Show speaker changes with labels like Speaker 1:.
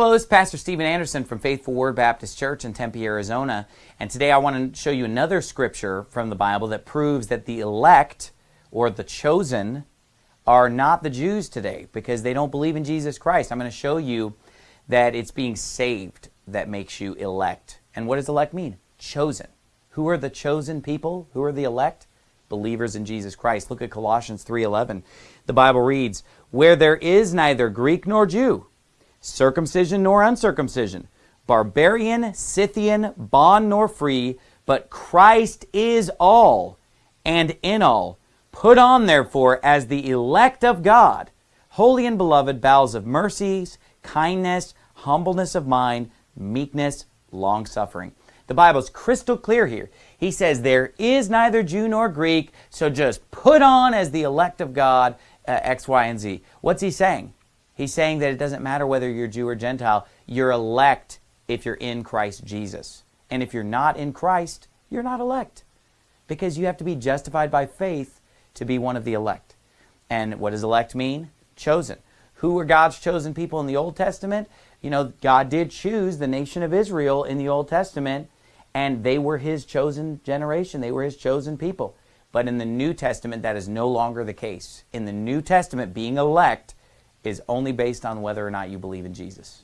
Speaker 1: Hello, this is Pastor Steven Anderson from Faithful Word Baptist Church in Tempe, Arizona. And today I want to show you another scripture from the Bible that proves that the elect or the chosen are not the Jews today because they don't believe in Jesus Christ. I'm going to show you that it's being saved that makes you elect. And what does elect mean? Chosen. Who are the chosen people? Who are the elect? Believers in Jesus Christ. Look at Colossians 3:11. The Bible reads, "Where there is neither Greek nor Jew, circumcision nor uncircumcision, barbarian, Scythian, bond nor free, but Christ is all and in all. Put on, therefore, as the elect of God, holy and beloved, bowels of mercies, kindness, humbleness of mind, meekness, long suffering. The Bible is crystal clear here. He says there is neither Jew nor Greek, so just put on as the elect of God uh, X, Y, and Z. What's he saying? He's saying that it doesn't matter whether you're Jew or Gentile. You're elect if you're in Christ Jesus. And if you're not in Christ, you're not elect. Because you have to be justified by faith to be one of the elect. And what does elect mean? Chosen. Who were God's chosen people in the Old Testament? You know, God did choose the nation of Israel in the Old Testament, and they were His chosen generation. They were His chosen people. But in the New Testament, that is no longer the case. In the New Testament, being elect is only based on whether or not you believe in Jesus.